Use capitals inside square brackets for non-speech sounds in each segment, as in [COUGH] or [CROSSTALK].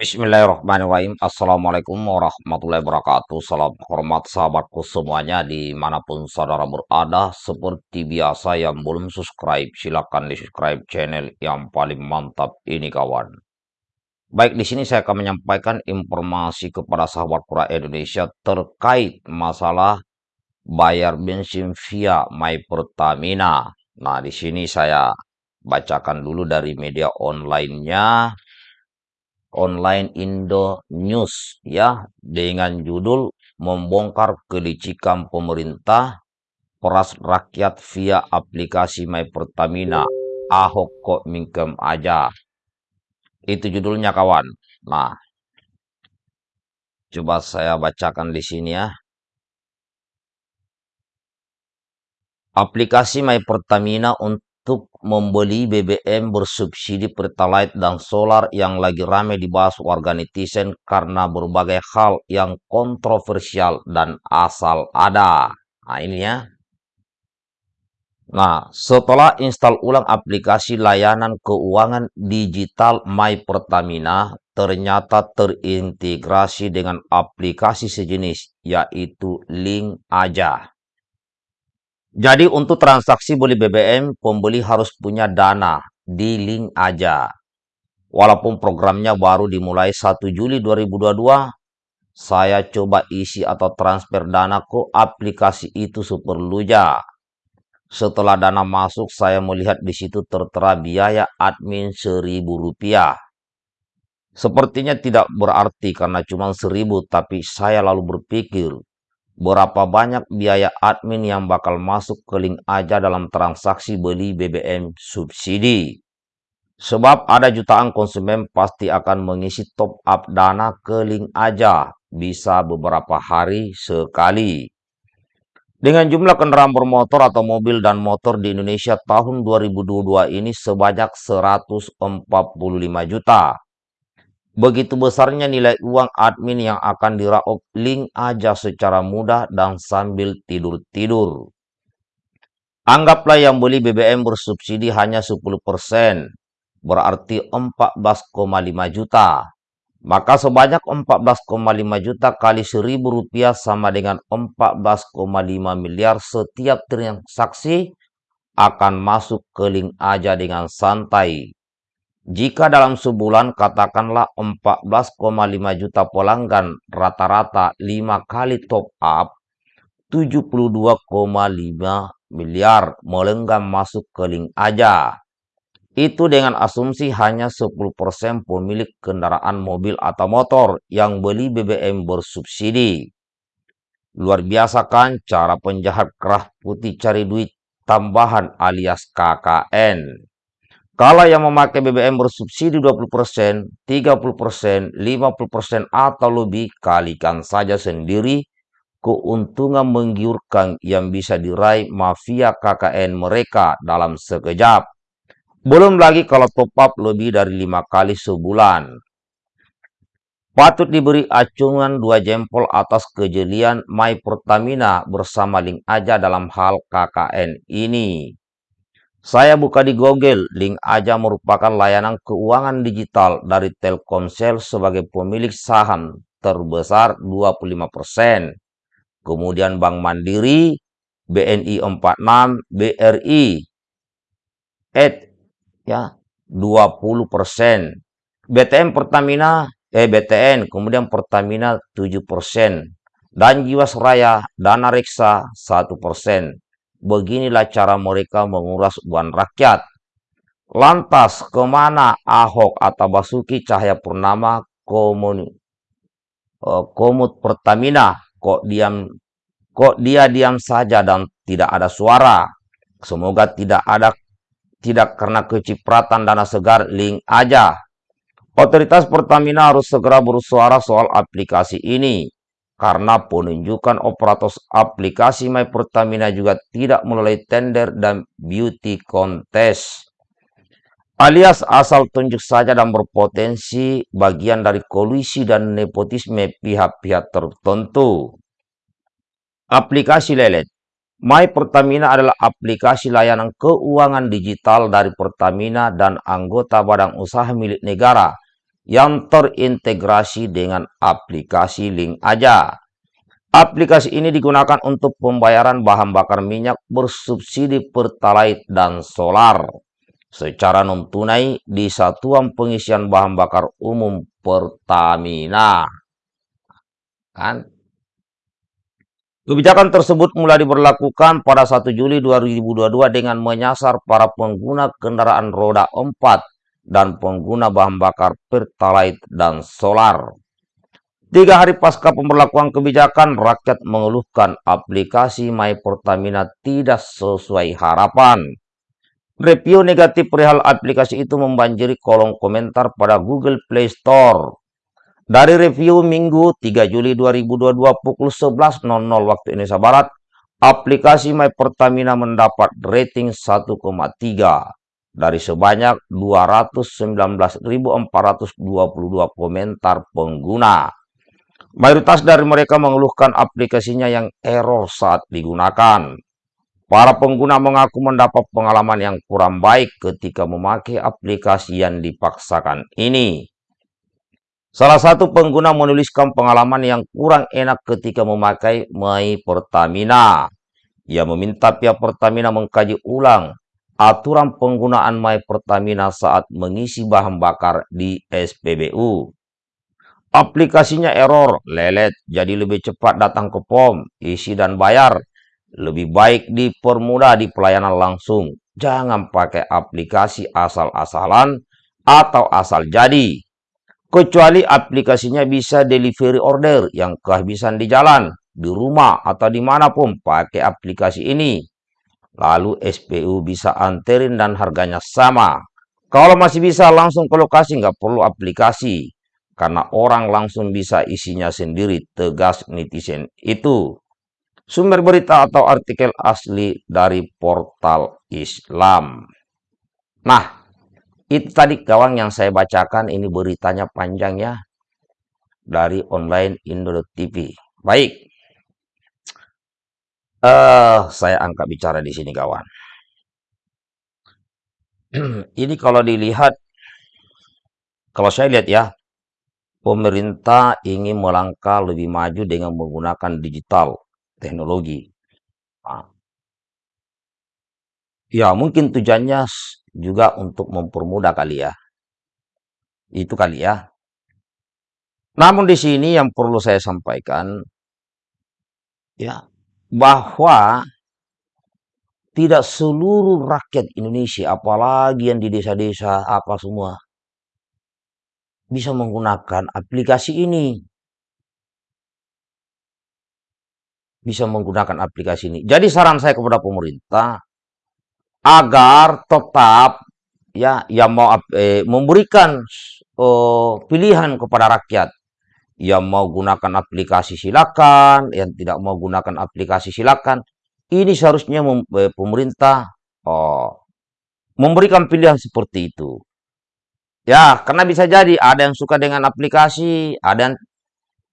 Bismillahirrahmanirrahim. Assalamualaikum warahmatullahi wabarakatuh. Salam hormat sahabatku semuanya di mana pun saudara berada Seperti biasa yang belum subscribe silahkan di subscribe channel yang paling mantap ini kawan. Baik di sini saya akan menyampaikan informasi kepada sahabat pura Indonesia terkait masalah bayar bensin via My Pertamina. Nah di sini saya bacakan dulu dari media online-nya online Indo News ya dengan judul membongkar kelicikan pemerintah peras rakyat via aplikasi My Pertamina. Ahok kok mingkem aja. Itu judulnya kawan. Nah coba saya bacakan di sini ya. Aplikasi My Pertamina untuk untuk membeli BBM bersubsidi Pertalite dan solar yang lagi ramai dibahas warga netizen karena berbagai hal yang kontroversial dan asal ada. Nah ini ya. Nah, setelah install ulang aplikasi layanan keuangan digital My Pertamina, ternyata terintegrasi dengan aplikasi sejenis, yaitu Link Aja. Jadi untuk transaksi beli BBM, pembeli harus punya dana di link aja. Walaupun programnya baru dimulai 1 Juli 2022, saya coba isi atau transfer dana ke aplikasi itu seperlunya. Setelah dana masuk, saya melihat di situ tertera biaya admin Rp1.000. Sepertinya tidak berarti karena cuma seribu, tapi saya lalu berpikir, berapa banyak biaya admin yang bakal masuk ke link aja dalam transaksi beli BBM subsidi. Sebab ada jutaan konsumen pasti akan mengisi top up dana ke link aja, bisa beberapa hari sekali. Dengan jumlah kendaraan bermotor atau mobil dan motor di Indonesia tahun 2022 ini sebanyak 145 juta. Begitu besarnya nilai uang admin yang akan diraup link aja secara mudah dan sambil tidur-tidur. Anggaplah yang beli BBM bersubsidi hanya 10%, berarti 14,5 juta. Maka sebanyak 14,5 juta kali 1000 rupiah sama dengan 14,5 miliar setiap transaksi akan masuk ke link aja dengan santai. Jika dalam sebulan katakanlah 14,5 juta pelanggan rata-rata 5 kali top up, 72,5 miliar melenggam masuk ke link aja. Itu dengan asumsi hanya 10% pemilik kendaraan mobil atau motor yang beli BBM bersubsidi. Luar biasa kan cara penjahat kerah putih cari duit tambahan alias KKN. Kalau yang memakai BBM bersubsidi 20%, 30%, 50% atau lebih, kalikan saja sendiri keuntungan menggiurkan yang bisa diraih mafia KKN mereka dalam sekejap. Belum lagi kalau top up lebih dari lima kali sebulan. Patut diberi acungan dua jempol atas kejelian My Pertamina bersama link aja dalam hal KKN ini. Saya buka di Google, link aja merupakan layanan keuangan digital dari Telkomsel sebagai pemilik saham terbesar 25%. Kemudian Bank Mandiri, BNI 46, BRI, ED ya 20%. BTN Pertamina, eh BTN, kemudian Pertamina 7%. Dan Jiwasraya, Dana Reksa 1%. Beginilah cara mereka menguras uang rakyat. Lantas ke mana Ahok atau Basuki Cahaya Purnama komun, uh, komut Pertamina kok diam kok dia diam saja dan tidak ada suara. Semoga tidak ada tidak karena kecipratan dana segar link aja. Otoritas Pertamina harus segera bersuara soal aplikasi ini karena penunjukan operator aplikasi My Pertamina juga tidak melalui tender dan beauty contest. Alias asal tunjuk saja dan berpotensi bagian dari kolusi dan nepotisme pihak-pihak tertentu. Aplikasi lelet My Pertamina adalah aplikasi layanan keuangan digital dari Pertamina dan anggota badan usaha milik negara yang terintegrasi dengan aplikasi link aja. Aplikasi ini digunakan untuk pembayaran bahan bakar minyak bersubsidi Pertalite dan solar secara non-tunai di satuan pengisian bahan bakar umum Pertamina. Kan? Kebijakan tersebut mulai diberlakukan pada 1 Juli 2022 dengan menyasar para pengguna kendaraan roda 4 dan pengguna bahan bakar Pertalite dan solar. Tiga hari pasca pemberlakuan kebijakan, rakyat mengeluhkan aplikasi My Pertamina tidak sesuai harapan. Review negatif perihal aplikasi itu membanjiri kolom komentar pada Google Play Store. Dari review Minggu 3 Juli 2022 pukul 11.00 waktu Indonesia Barat, aplikasi My Pertamina mendapat rating 1,3 dari sebanyak 219.422 komentar pengguna. Mayoritas dari mereka mengeluhkan aplikasinya yang error saat digunakan. Para pengguna mengaku mendapat pengalaman yang kurang baik ketika memakai aplikasi yang dipaksakan ini. Salah satu pengguna menuliskan pengalaman yang kurang enak ketika memakai My Pertamina. Ia meminta pihak Pertamina mengkaji ulang aturan penggunaan My Pertamina saat mengisi bahan bakar di SPBU. Aplikasinya error, lelet, jadi lebih cepat datang ke POM, isi dan bayar. Lebih baik dipermudah di pelayanan langsung. Jangan pakai aplikasi asal-asalan atau asal jadi. Kecuali aplikasinya bisa delivery order yang kehabisan di jalan, di rumah, atau di mana pun pakai aplikasi ini. Lalu SPU bisa anterin dan harganya sama. Kalau masih bisa langsung ke lokasi, nggak perlu aplikasi karena orang langsung bisa isinya sendiri, tegas netizen itu. Sumber berita atau artikel asli dari portal Islam. Nah, itu tadi kawan yang saya bacakan, ini beritanya panjang ya, dari online Indo TV. Baik, uh, saya angkat bicara di sini kawan. [CLEARS THROAT] ini kalau dilihat, kalau saya lihat ya, pemerintah ingin melangkah lebih maju dengan menggunakan digital teknologi. Nah, ya, mungkin tujuannya juga untuk mempermudah kali ya. Itu kali ya. Namun di sini yang perlu saya sampaikan ya bahwa tidak seluruh rakyat Indonesia apalagi yang di desa-desa apa semua bisa menggunakan aplikasi ini. Bisa menggunakan aplikasi ini. Jadi saran saya kepada pemerintah agar tetap ya yang mau eh, memberikan oh, pilihan kepada rakyat yang mau gunakan aplikasi silakan, yang tidak mau gunakan aplikasi silakan. Ini seharusnya eh, pemerintah oh, memberikan pilihan seperti itu. Ya, karena bisa jadi ada yang suka dengan aplikasi, ada yang,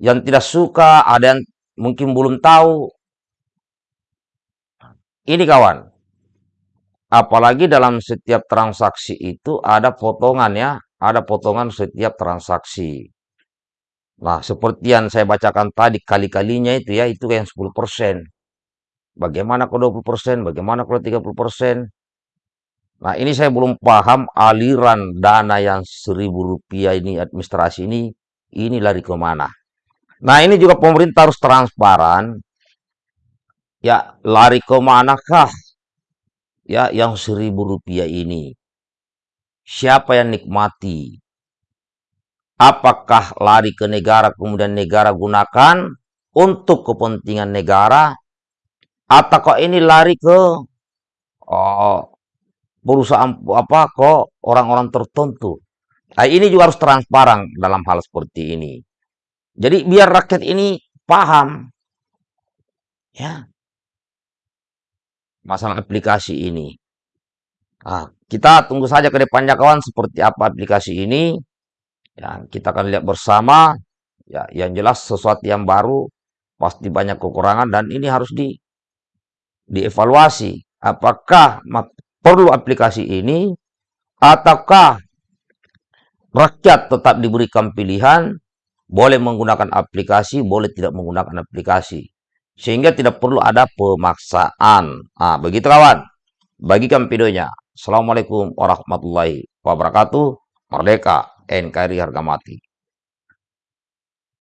yang tidak suka, ada yang mungkin belum tahu. Ini kawan, apalagi dalam setiap transaksi itu ada potongan ya, ada potongan setiap transaksi. Nah, seperti yang saya bacakan tadi, kali-kalinya itu ya, itu yang 10%. Bagaimana kalau 20%, bagaimana kalau 30%. Nah, ini saya belum paham aliran dana yang seribu rupiah ini administrasi ini, ini lari ke mana. Nah, ini juga pemerintah harus transparan. Ya, lari ke manakah ya yang seribu rupiah ini? Siapa yang nikmati? Apakah lari ke negara kemudian negara gunakan untuk kepentingan negara? Atau kok ini lari ke oh, perusahaan apa kok orang-orang tertentu. Nah, ini juga harus transparan dalam hal seperti ini. Jadi biar rakyat ini paham ya masalah aplikasi ini. Nah, kita tunggu saja ke depannya kawan seperti apa aplikasi ini. Ya, kita akan lihat bersama. Ya, yang jelas sesuatu yang baru pasti banyak kekurangan dan ini harus di dievaluasi. Apakah perlu aplikasi ini ataukah rakyat tetap diberikan pilihan, boleh menggunakan aplikasi, boleh tidak menggunakan aplikasi. Sehingga tidak perlu ada pemaksaan. Nah, begitu kawan. Bagikan videonya. Assalamualaikum warahmatullahi wabarakatuh. Merdeka, enquiry हंगामातली